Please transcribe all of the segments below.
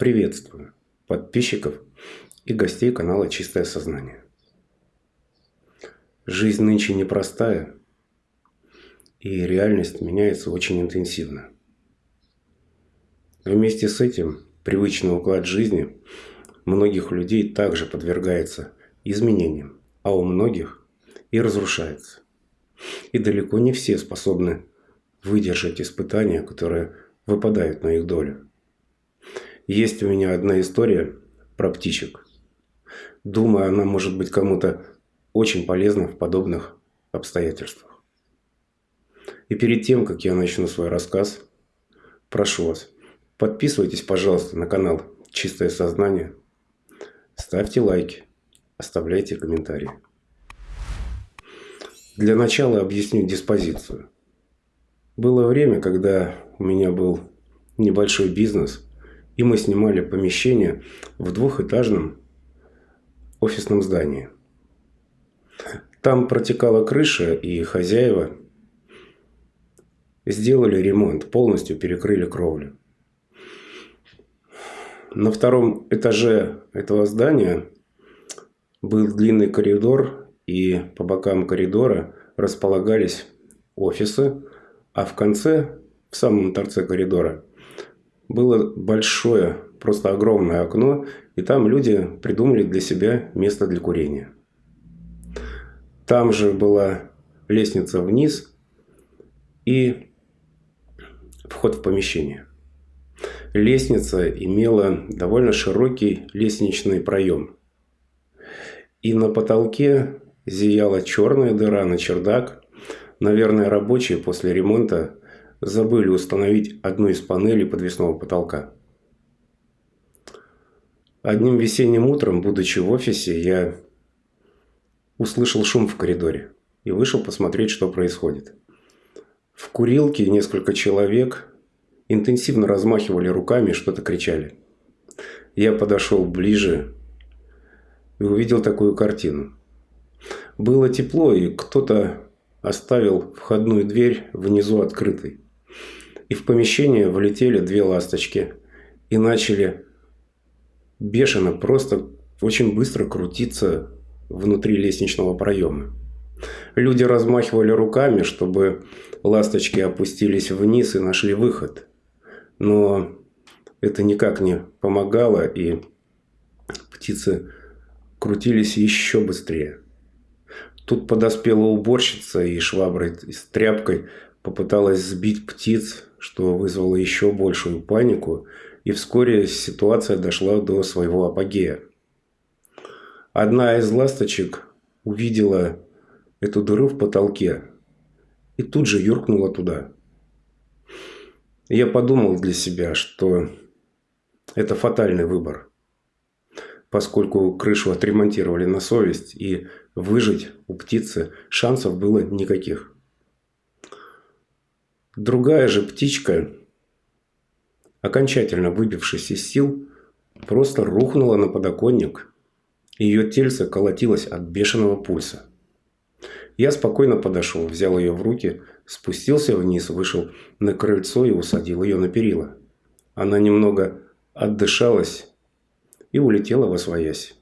Приветствую подписчиков и гостей канала «Чистое сознание». Жизнь нынче непростая, и реальность меняется очень интенсивно. Вместе с этим привычный уклад жизни многих людей также подвергается изменениям, а у многих и разрушается. И далеко не все способны выдержать испытания, которые выпадают на их долю. Есть у меня одна история про птичек. Думаю, она может быть кому-то очень полезна в подобных обстоятельствах. И перед тем, как я начну свой рассказ, прошу вас, подписывайтесь, пожалуйста, на канал «Чистое сознание», ставьте лайки, оставляйте комментарии. Для начала объясню диспозицию. Было время, когда у меня был небольшой бизнес, и мы снимали помещение в двухэтажном офисном здании. Там протекала крыша, и хозяева сделали ремонт, полностью перекрыли кровлю. На втором этаже этого здания был длинный коридор, и по бокам коридора располагались офисы, а в конце, в самом торце коридора, было большое, просто огромное окно, и там люди придумали для себя место для курения. Там же была лестница вниз и вход в помещение. Лестница имела довольно широкий лестничный проем. И на потолке зияла черная дыра на чердак. Наверное, рабочие после ремонта забыли установить одну из панелей подвесного потолка. Одним весенним утром, будучи в офисе, я услышал шум в коридоре и вышел посмотреть, что происходит. В курилке несколько человек интенсивно размахивали руками и что-то кричали. Я подошел ближе и увидел такую картину. Было тепло, и кто-то оставил входную дверь внизу открытой. И в помещение влетели две ласточки и начали бешено, просто очень быстро крутиться внутри лестничного проема. Люди размахивали руками, чтобы ласточки опустились вниз и нашли выход. Но это никак не помогало, и птицы крутились еще быстрее. Тут подоспела уборщица и шваброй с тряпкой попыталась сбить птиц, что вызвало еще большую панику, и вскоре ситуация дошла до своего апогея. Одна из ласточек увидела эту дыру в потолке и тут же юркнула туда. Я подумал для себя, что это фатальный выбор, поскольку крышу отремонтировали на совесть, и выжить у птицы шансов было никаких. Другая же птичка, окончательно выбившись из сил, просто рухнула на подоконник. Ее тельце колотилось от бешеного пульса. Я спокойно подошел, взял ее в руки, спустился вниз, вышел на крыльцо и усадил ее на перила. Она немного отдышалась и улетела во своясь.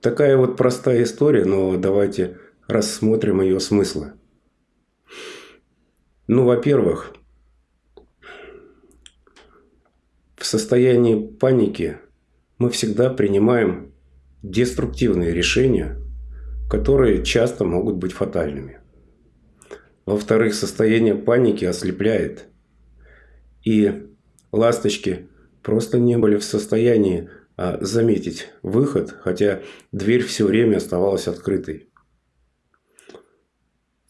Такая вот простая история, но давайте рассмотрим ее смыслы. Ну, во-первых, в состоянии паники мы всегда принимаем деструктивные решения, которые часто могут быть фатальными. Во-вторых, состояние паники ослепляет. И ласточки просто не были в состоянии а, заметить выход, хотя дверь все время оставалась открытой.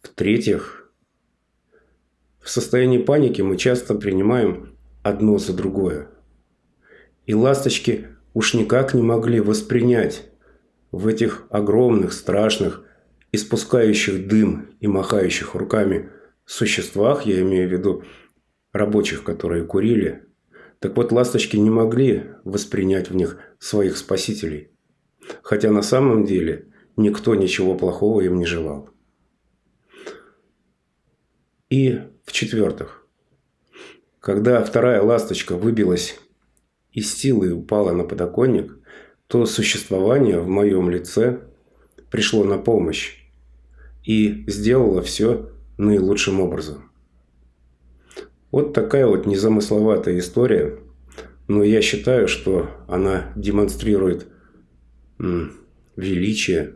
В-третьих, в состоянии паники мы часто принимаем одно за другое. И ласточки уж никак не могли воспринять в этих огромных, страшных, испускающих дым и махающих руками существах, я имею в виду рабочих, которые курили, так вот ласточки не могли воспринять в них своих спасителей. Хотя на самом деле никто ничего плохого им не желал. И в-четвертых, когда вторая ласточка выбилась и силой упала на подоконник, то существование в моем лице пришло на помощь и сделало все наилучшим образом. Вот такая вот незамысловатая история, но я считаю, что она демонстрирует величие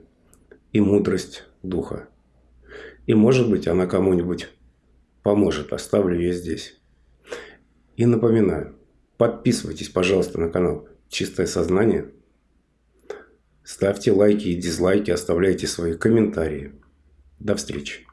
и мудрость духа. И может быть она кому-нибудь поможет. Оставлю ее здесь. И напоминаю, подписывайтесь, пожалуйста, на канал «Чистое сознание». Ставьте лайки и дизлайки, оставляйте свои комментарии. До встречи.